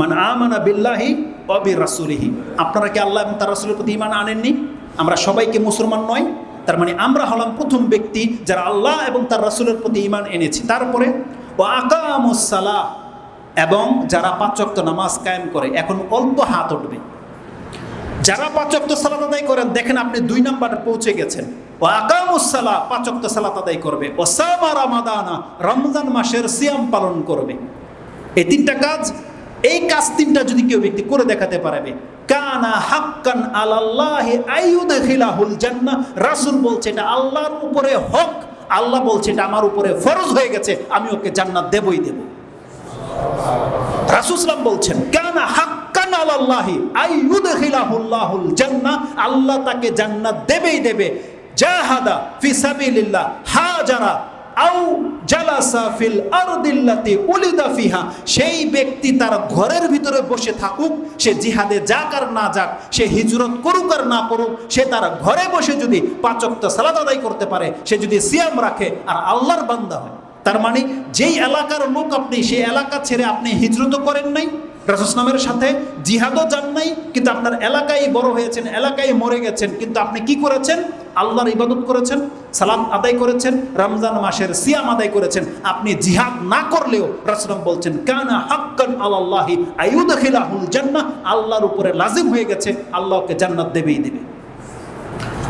মান আমানা বিল্লাহি অবি রাসুলিহি আপনারা কি আল্লাহ এবং তার রাসুলের প্রতি ইমান আনেননি? আমরা সবাইকে মুসলমান নয়। তার মানে আমরা হলাম প্রথম ব্যক্তি যারা আল্লাহ এবং তার রাসুলের প্রতি ইমান এনেছি। তারপরে ও আকামুসালাহ এবং যারা পাঁচক্ত নামাজ কায়েম করে, এখন অল্প হাত উঠবে। যারা পাঁচক্ত সালাত আদায় করেন, দেখেন আপনি দুই নাম্বারে পৌঁছে গেছেন। ও আকামুসালা পাঁচক্ত সালাত আদায় করবে। ও সামা রামাদানা, রমজান মাসের সিয়াম পালন করবে। এই তিনটা কাজ এই কাজ তিনটা যদি কেউ ব্যক্তি করে দেখাতে পারবে। কানা হাক্কান জান্নাহ রাসূল বলছে, এটা আল্লাহর উপরে হক। আল্লাহ বলছে, এটা আমার উপরে ফরজ হয়ে গেছে। আমি ওকে জান্নাত দেবই দেব। রাসূলসাল্লাম বলছেন, কানা হাক্কান আলাল্লাহি আইয়ুদখিলাহুল্লাহুল জান্নাহ আল্লাহ তাকে জান্নাত দেবেই দেবে। জাহাদা ফি সাবিলিল্লাহ, হাজারা আউ জালাসা ফিল আরদিল্লাতি উলিদা ফিহা। সেই ব্যক্তি তার ঘরের ভিতরে বসে থাকুক, সে জিহাদে যাক আর না যাক, সে হিজরত করুক আর না করুক, সে তার ঘরে বসে যদি পাঁচক্ত সালাদ আদায় করতে পারে, সে যদি সিয়াম রাখে আর আল্লাহর বান্দা হয়। তার মানে যেই এলাকার লোক আপনি, সেই এলাকা ছেড়ে আপনি হিজরত করেন নাই রাসুসলামের সাথে জিহাদও যান নাই, কিন্তু আপনার এলাকায় বড় হয়েছেন, এলাকায় মরে গেছেন, কিন্তু আপনি কি করেছেন? আল্লাহর ইবাদত করেছেন? সালাম আদায় করেছেন, রমজান মাসের সিয়াম আদায় করেছেন। আপনি জিহাদ না করলেও রাসুলাম বলছেন, কানা হাক্কান আল্লাহি আয়ুদখিলাহুল জান্নাহ। আল্লাহর উপরে লাজিম হয়ে গেছে, আল্লাহকে জান্নাত দেবেই দেবে।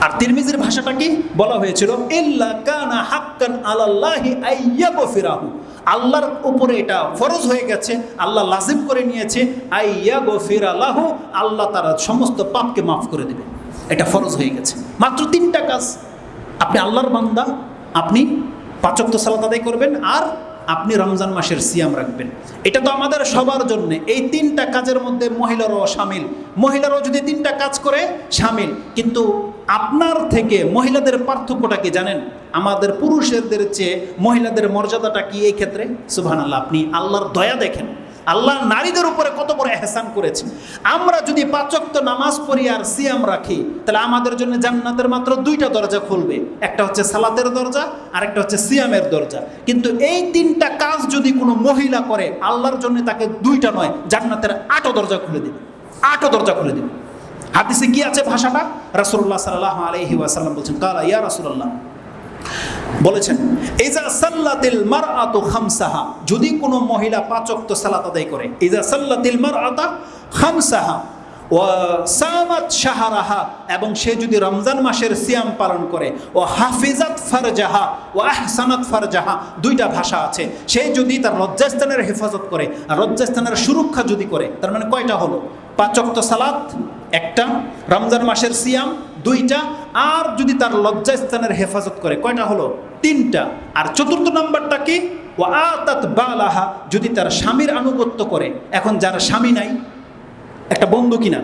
আর তিরমিজির ভাষাটা কি? বলা হয়েছিল, ইল্লা কানা হাক্কান আলাল্লাহি আইয়াগফিরাহু। আল্লাহর উপরে এটা ফরজ হয়ে গেছে, আল্লাহ লাজিম করে নিয়েছে, আইয়াগফিরালাহু। আল্লাহ তারা সমস্ত পাপকে মাফ করে দেবে। এটা ফরজ হয়ে গেছে। মাত্র তিনটা কাজ আপনি আল্লাহর বান্দা, আপনি পাঁচক্ত সালাত আদায় করবেন আর আপনি রমজান মাসের সিয়াম রাখবেন। এটা তো আমাদের সবার জন্য। এই তিনটা কাজের মধ্যে মহিলারাও সামিল। মহিলারাও যদি তিনটা কাজ করে, সামিল। কিন্তু আপনার থেকে মহিলাদের পার্থক্যটা কি জানেন? আমাদের পুরুষদের চেয়ে মহিলাদের মর্যাদাটা কি এই ক্ষেত্রে? সুবহান আল্লাহ আপনি আল্লাহর দয়া দেখেন। আল্লাহ নারীদের উপরে কত বড় এহসান করেছে। আমরা যদি পাচক্ত নামাজ পড়ি আর সিয়াম রাখি, তাহলে আমাদের জন্য জান্নাতের মাত্র দুইটা দরজা খুলবে। একটা হচ্ছে সালাতের দরজা আর একটা হচ্ছে সিয়ামের দরজা। কিন্তু এই তিনটা কাজ যদি কোনো মহিলা করে, আল্লাহর জন্য তাকে দুইটা নয়, জান্নাতের আটও দরজা খুলে দেবে। আটও দরজা খুলে দেবে। হাদিসে কি আছে ভাষাটা? রাসূলুল্লাহ সাল্লাল্লাহু আলাইহি ওয়াসাল্লাম বলছেন, কালা ইয়া রাসূলুল্লাহ। বলেছেন, ইজা সাল্লাতিল মারআতু খামসাহা। যদি কোনো মহিলা পাঁচ ওয়াক্ত সালাত আদায় করে, ইজা সাল্লাতিল মারআতা খামসাহা। ও সামাত শাহরাহা, এবং সে যদি রমজান মাসের সিয়াম পালন করে, ও হাফিজাত ফারজাহা। ও আহসানাত ফারজাহা। দুইটা ভাষা আছে। সে যদি তার লজ্জাস্থানের হেফাজত করে, আর লজ্জাস্থানের সুরক্ষা যদি করে, তার মানে কয়টা হলো? পাঁচক্ত সালাত, একটা। রমজান মাসের সিয়াম, দুইটা। আর যদি তার লজ্জাস্থানের হেফাজত করে, কয়টা হলো? তিনটা। আর চতুর্থ নাম্বারটা কি? ও আতাত বালাহা, যদি তার স্বামীর আনুগত্য করে। এখন যার স্বামী নাই, একটা বন্ধু কিনা?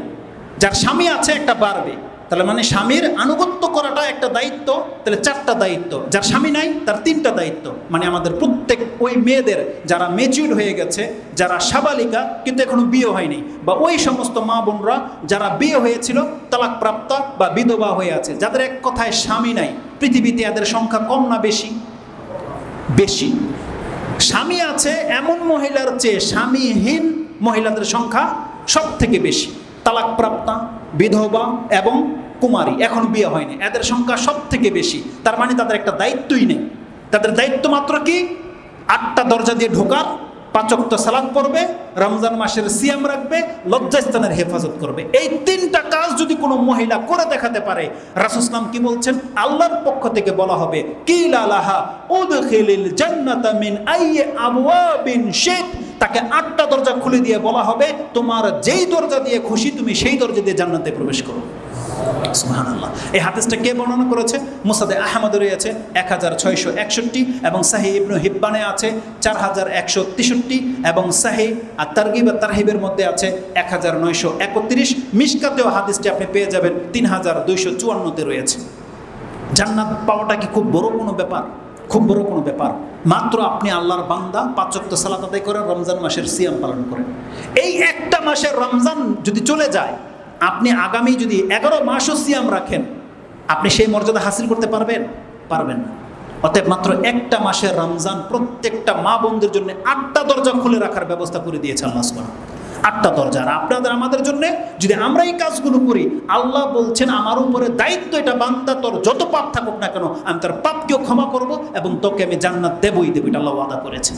যার স্বামী আছে, একটা বাড়বে। তাহলে মানে স্বামীর আনুগত্য করাটা একটা দায়িত্ব, তাহলে চারটা দায়িত্ব। যার স্বামী নাই, তার তিনটা দায়িত্ব। মানে আমাদের প্রত্যেক ওই মেয়েদের যারা মেচিউর হয়ে গেছে, যারা সাবালিকা, কিন্তু এখনও বিয়ে হয়নি, বা ওই সমস্ত মা বোনরা যারা বিয়ে হয়েছিল তালাক প্রাপ্তা বা বিধবা হয়ে আছে, যাদের এক কথায় স্বামী নাই, পৃথিবীতে এদের সংখ্যা কম না বেশি? বেশি। স্বামী আছে এমন মহিলার চেয়ে স্বামীহীন মহিলাদের সংখ্যা সব থেকে বেশি। তালাকপ্রাপ্তা, বিধবা এবং কুমারী। এখন বিয়ে হয়নি। এদের সংখ্যা সব থেকে বেশি। তার মানে তাদের একটা দায়িত্বই নেই। তাদের দায়িত্ব মাত্র কি? আটটা দরজা দিয়ে ঢোকার পাচক্ত সালাদ পড়বে, রমজান মাসের সিয়াম রাখবে, লজ্জাস্থানের হেফাজত করবে। এই তিনটা কাজ যদি কোনো মহিলা করে দেখাতে পারে রাসুসলাম কি বলছেন? আল্লাহর পক্ষ থেকে বলা হবে কি লালাহা আইয়ে আবওয়াবিন শিত। তাকে আটটা দরজা খুলে দিয়ে বলা হবে, তোমার যেই দরজা দিয়ে খুশি, তুমি সেই দরজা দিয়ে জান্নাতে প্রবেশ করো। সুবহানাল্লাহ। এই হাদিসটা কে বর্ণনা করেছে? মুসাদে আহমদ রয়েছে এক হাজার ছয়শো একষট্টি এবং সাহি ইবনু হিব্বানে আছে, চার হাজার একশো তেষট্টি এবং সাহি আর তারগিব আর তারহিবের মধ্যে আছে, এক হাজার নয়শো একত্রিশ। মিসকাতেও হাদিসটি আপনি পেয়ে যাবেন, তিন হাজার দুইশো চুয়ান্নতে রয়েছে। জান্নাত পাওয়াটা কি খুব বড় কোনো ব্যাপার? খুব বড় কোনো ব্যাপার। মাত্র আপনি আল্লাহর বান্দা পাঁচক্ত সালাত আদায় করেন, রমজান মাসের সিয়াম পালন করেন। এই একটা মাসের রমজান যদি চলে যায়, আপনি আগামী যদি এগারো মাসও সিয়াম রাখেন, আপনি সেই মর্যাদা হাসিল করতে পারবেন? পারবেন না। অতএব মাত্র একটা মাসের রমজান প্রত্যেকটা মা বোনদের জন্য আটটা দরজা খুলে রাখার ব্যবস্থা করে দিয়েছে আল্লাহ আটটা দরজা আর আপনাদের আমাদের জন্য যদি আমরা এই কাজগুলো করি, আল্লাহ বলছেন, আমার উপরে দায়িত্ব এটা, বান্দা তোর যত পাপ থাকুক না কেন, আমি তার পাপকেও ক্ষমা করব এবং তোকে আমি জান্নাত দেবই দেবো। এটা আল্লাহ ওয়াদা করেছেন।